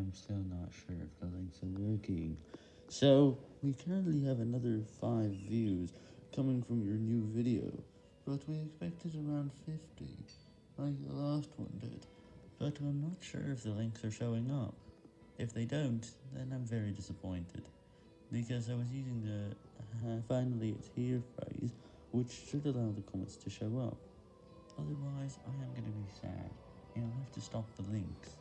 am still not sure if the links are working. So, we currently have another 5 views coming from your new video, but we expected around 50, like the last one did. But I'm not sure if the links are showing up. If they don't, then I'm very disappointed, because I was using the uh, finally it's here phrase, which should allow the comments to show up. Otherwise, I am going to be sad, and I'll have to stop the links.